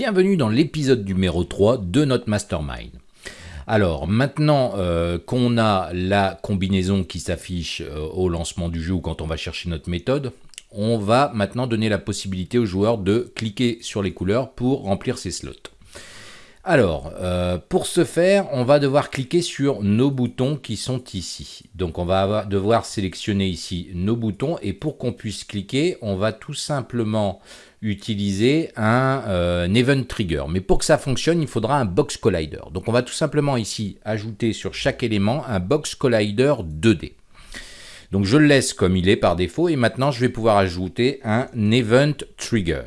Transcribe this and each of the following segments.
bienvenue dans l'épisode numéro 3 de notre mastermind. Alors maintenant euh, qu'on a la combinaison qui s'affiche euh, au lancement du jeu ou quand on va chercher notre méthode, on va maintenant donner la possibilité aux joueurs de cliquer sur les couleurs pour remplir ces slots. Alors, euh, pour ce faire, on va devoir cliquer sur nos boutons qui sont ici. Donc on va devoir sélectionner ici nos boutons et pour qu'on puisse cliquer, on va tout simplement utiliser un, euh, event trigger. Mais pour que ça fonctionne, il faudra un box collider. Donc on va tout simplement ici ajouter sur chaque élément un box collider 2D. Donc je le laisse comme il est par défaut et maintenant je vais pouvoir ajouter un event trigger.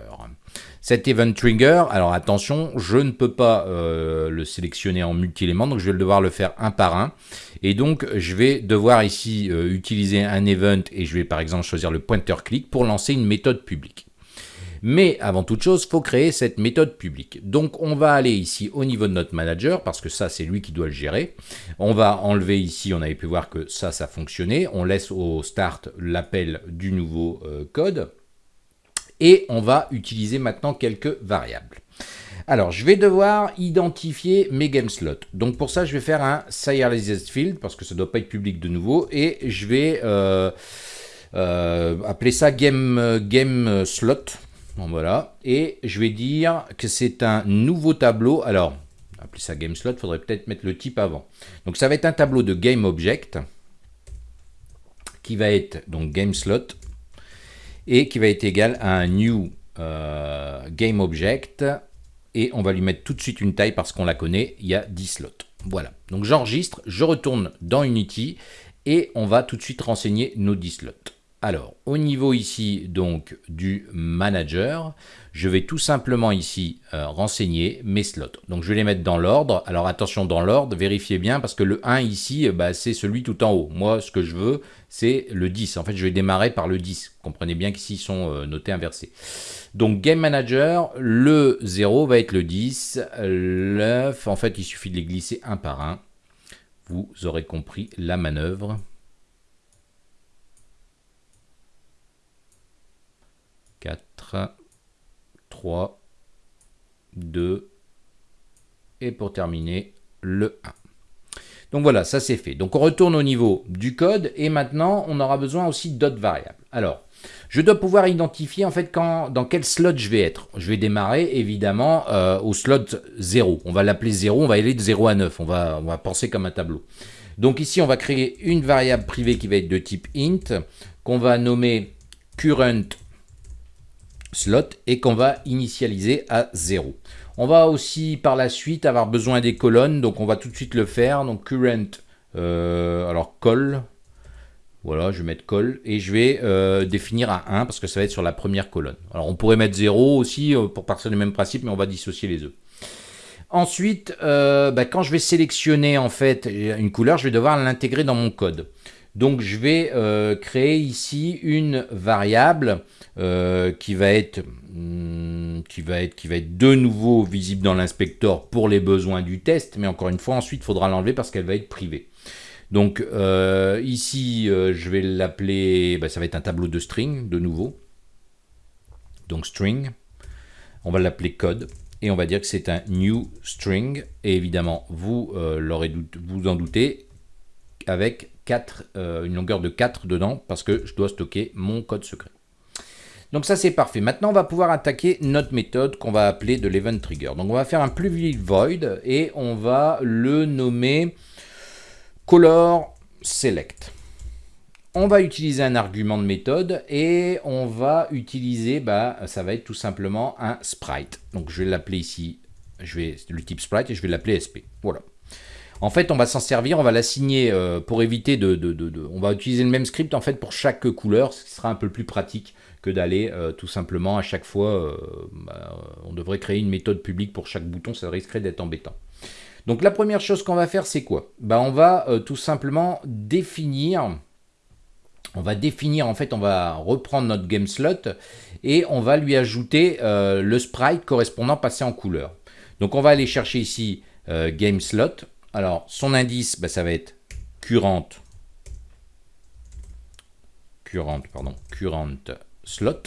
Cet event trigger, alors attention, je ne peux pas euh, le sélectionner en multi-éléments, donc je vais devoir le faire un par un. Et donc, je vais devoir ici euh, utiliser un event et je vais par exemple choisir le pointer click pour lancer une méthode publique. Mais avant toute chose, il faut créer cette méthode publique. Donc on va aller ici au niveau de notre manager, parce que ça c'est lui qui doit le gérer. On va enlever ici, on avait pu voir que ça, ça fonctionnait. On laisse au start l'appel du nouveau euh, code. Et on va utiliser maintenant quelques variables. Alors, je vais devoir identifier mes game slots. Donc, pour ça, je vais faire un serialized field, parce que ça ne doit pas être public de nouveau, et je vais euh, euh, appeler ça game, slot. Bon, voilà. Et je vais dire que c'est un nouveau tableau. Alors, appeler ça game slot, faudrait peut-être mettre le type avant. Donc, ça va être un tableau de game object qui va être donc game slot et qui va être égal à un new euh, game object et on va lui mettre tout de suite une taille parce qu'on la connaît, il y a 10 slots. Voilà, donc j'enregistre, je retourne dans Unity et on va tout de suite renseigner nos 10 slots. Alors, au niveau ici donc du manager, je vais tout simplement ici euh, renseigner mes slots. Donc je vais les mettre dans l'ordre. Alors attention dans l'ordre, vérifiez bien parce que le 1 ici, euh, bah, c'est celui tout en haut. Moi, ce que je veux, c'est le 10. En fait, je vais démarrer par le 10. Comprenez bien qu'ici, ils sont euh, notés inversés. Donc Game Manager, le 0 va être le 10. Le en fait, il suffit de les glisser un par un. Vous aurez compris la manœuvre. 4, 3, 2, et pour terminer, le 1. Donc voilà, ça c'est fait. Donc on retourne au niveau du code, et maintenant on aura besoin aussi d'autres variables. Alors, je dois pouvoir identifier en fait quand, dans quel slot je vais être. Je vais démarrer évidemment euh, au slot 0. On va l'appeler 0, on va aller de 0 à 9. On va, on va penser comme un tableau. Donc ici, on va créer une variable privée qui va être de type int, qu'on va nommer current slot et qu'on va initialiser à 0. On va aussi par la suite avoir besoin des colonnes, donc on va tout de suite le faire. Donc current, euh, alors call, voilà, je vais mettre call et je vais euh, définir à 1 parce que ça va être sur la première colonne. Alors on pourrait mettre 0 aussi euh, pour partir du même principe, mais on va dissocier les œufs. Ensuite, bah, quand je vais sélectionner en fait une couleur, je vais devoir l'intégrer dans mon code. Donc je vais euh, créer ici une variable euh, qui, va être, hmm, qui, va être, qui va être de nouveau visible dans l'inspecteur pour les besoins du test, mais encore une fois ensuite il faudra l'enlever parce qu'elle va être privée. Donc euh, ici je vais l'appeler, bah, ça va être un tableau de string de nouveau. Donc string, on va l'appeler code et on va dire que c'est un new string et évidemment vous l'aurez vous en doutez avec 4, euh, une longueur de 4 dedans parce que je dois stocker mon code secret. Donc ça c'est parfait. Maintenant on va pouvoir attaquer notre méthode qu'on va appeler de l'event trigger. Donc on va faire un plus void et on va le nommer color select. On va utiliser un argument de méthode et on va utiliser, bah, ça va être tout simplement un sprite. Donc je vais l'appeler ici, je vais le type sprite et je vais l'appeler sp. Voilà. En fait, on va s'en servir, on va l'assigner euh, pour éviter de, On va utiliser le même script en fait pour chaque couleur, ce qui sera un peu plus pratique que d'aller euh, tout simplement à chaque fois... Euh, bah, on devrait créer une méthode publique pour chaque bouton, ça risquerait d'être embêtant. Donc la première chose qu'on va faire, c'est quoi? Bah, On va tout simplement définir... On va définir, en fait, on va reprendre notre game slot et on va lui ajouter le sprite correspondant passé en couleur. Donc on va aller chercher ici game slot, alors, son indice, bah, ça va être current, current, pardon, current slot.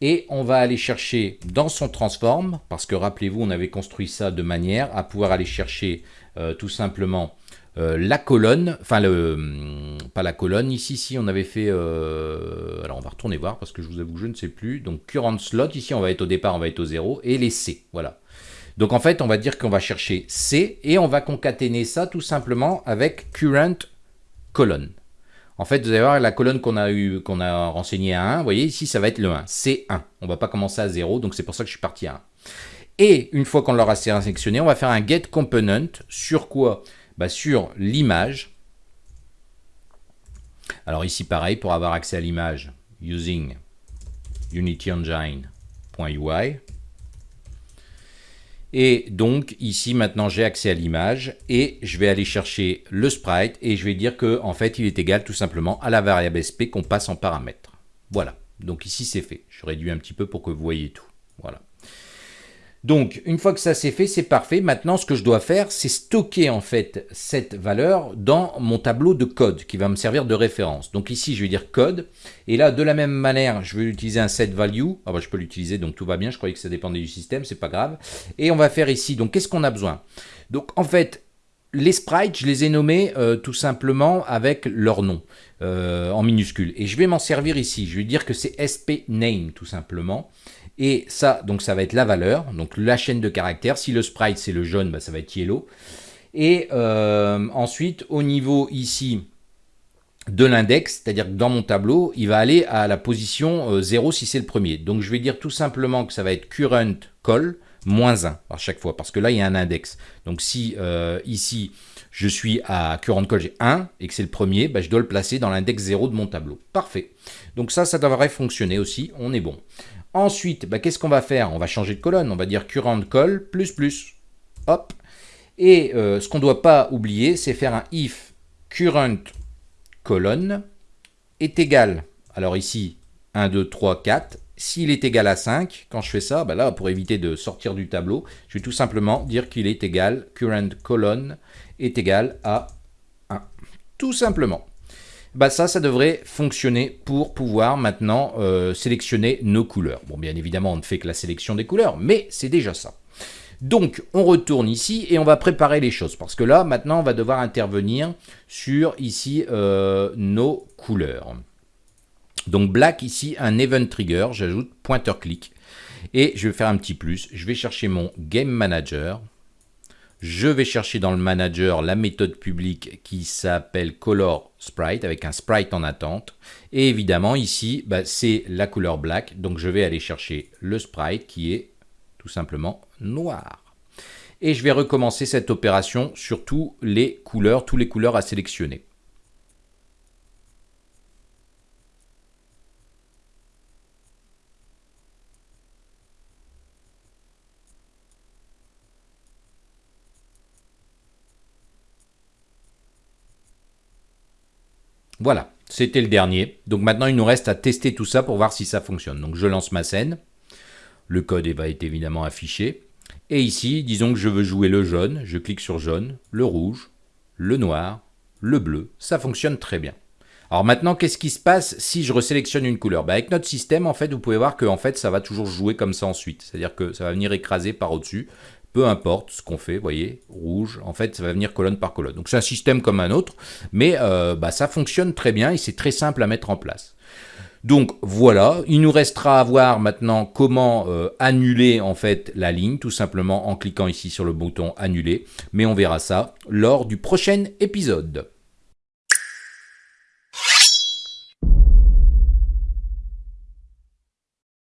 et on va aller chercher dans son transform, parce que rappelez-vous, on avait construit ça de manière à pouvoir aller chercher euh, tout simplement euh, la colonne, enfin le, hum, pas la colonne, ici, si on avait fait, euh, alors on va retourner voir parce que je vous avoue, je ne sais plus, donc current slot, ici on va être au départ, on va être au 0, et les C, voilà. Donc en fait, on va dire qu'on va chercher C, et on va concaténer ça tout simplement avec current colonne. En fait, vous allez voir la colonne qu'on a eu, qu'on a renseignée à 1, vous voyez ici, ça va être le 1, C1. On ne va pas commencer à 0, donc c'est pour ça que je suis parti à 1. Et une fois qu'on l'aura sélectionné, on va faire un get component sur quoi? Bah, Sur l'image. Alors ici, pareil, pour avoir accès à l'image, using unityengine.ui. Et donc ici maintenant j'ai accès à l'image et je vais aller chercher le sprite et je vais dire que en fait il est égal tout simplement à la variable sp qu'on passe en paramètre. Voilà, donc ici c'est fait. Je réduis un petit peu pour que vous voyez tout. Voilà. Donc, une fois que ça c'est fait, c'est parfait. Maintenant, ce que je dois faire, c'est stocker en fait cette valeur dans mon tableau de code qui va me servir de référence. Donc ici, je vais dire code. Et là, de la même manière, je vais utiliser un set value. Ah bah, je peux l'utiliser, donc tout va bien. Je croyais que ça dépendait du système, c'est pas grave. Et on va faire ici, donc qu'est-ce qu'on a besoin? Donc en fait, les sprites, je les ai nommés euh, tout simplement avec leur nom euh, en minuscule. Et je vais m'en servir ici. Je vais dire que c'est sp name tout simplement. Et ça, donc ça va être la valeur, donc la chaîne de caractères. Si le sprite c'est le jaune, bah, ça va être yellow. Et euh, ensuite, au niveau ici de l'index, c'est-à-dire que dans mon tableau, il va aller à la position 0 si c'est le premier. Donc je vais dire tout simplement que ça va être current call moins 1 à chaque fois, parce que là, il y a un index. Donc si euh, ici, je suis à current call, j'ai 1, et que c'est le premier, bah, je dois le placer dans l'index 0 de mon tableau. Parfait. Donc ça, ça devrait fonctionner aussi, on est bon. Ensuite, bah, qu'est-ce qu'on va faire? On va changer de colonne, on va dire current call plus plus. Hop. Et euh, ce qu'on ne doit pas oublier, c'est faire un if current colonne est égal, alors ici, 1, 2, 3, 4, s'il est égal à 5, quand je fais ça, bah là, pour éviter de sortir du tableau, je vais tout simplement dire qu'il est égal, current colonne est égal à 1. Tout simplement. Bah ça, ça devrait fonctionner pour pouvoir maintenant euh, sélectionner nos couleurs. Bon, bien évidemment, on ne fait que la sélection des couleurs, mais c'est déjà ça. Donc, on retourne ici et on va préparer les choses. Parce que là, maintenant, on va devoir intervenir sur, ici, euh, nos couleurs. Donc black ici, un event trigger, j'ajoute pointer click. Et je vais faire un petit plus, je vais chercher mon game manager. Je vais chercher dans le manager la méthode publique qui s'appelle color sprite avec un sprite en attente. Et évidemment ici, bah, c'est la couleur black. Donc je vais aller chercher le sprite qui est tout simplement noir. Et je vais recommencer cette opération sur tous les couleurs, tous les couleurs à sélectionner. Voilà, c'était le dernier. Donc maintenant, il nous reste à tester tout ça pour voir si ça fonctionne. Donc je lance ma scène. Le code va être évidemment affiché. Et ici, disons que je veux jouer le jaune. Je clique sur jaune, le rouge, le noir, le bleu. Ça fonctionne très bien. Alors maintenant, qu'est-ce qui se passe si je resélectionne une couleur? Bah Avec notre système, en fait, vous pouvez voir que en fait, ça va toujours jouer comme ça ensuite. C'est-à-dire que ça va venir écraser par au-dessus peu importe ce qu'on fait, vous voyez, rouge, en fait, ça va venir colonne par colonne. Donc c'est un système comme un autre, mais euh, bah, ça fonctionne très bien et c'est très simple à mettre en place. Donc voilà, il nous restera à voir maintenant comment euh, annuler en fait la ligne, tout simplement en cliquant ici sur le bouton annuler, mais on verra ça lors du prochain épisode.